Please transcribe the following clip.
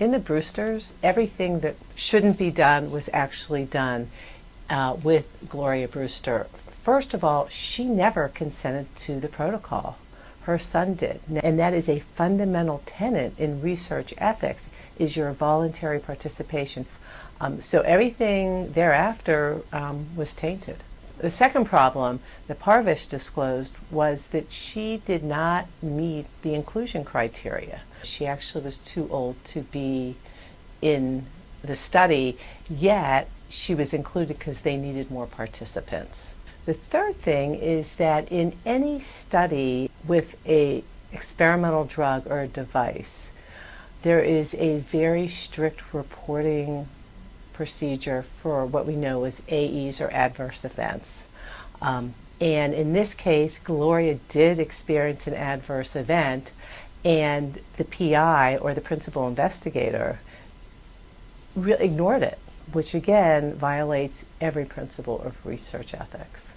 In the Brewsters, everything that shouldn't be done was actually done uh, with Gloria Brewster. First of all, she never consented to the protocol. Her son did. And that is a fundamental tenet in research ethics, is your voluntary participation. Um, so everything thereafter um, was tainted. The second problem that Parvish disclosed was that she did not meet the inclusion criteria. She actually was too old to be in the study, yet she was included because they needed more participants. The third thing is that in any study with a experimental drug or a device, there is a very strict reporting procedure for what we know as AEs or adverse events. Um, and in this case, Gloria did experience an adverse event, and the PI or the principal investigator ignored it, which again violates every principle of research ethics.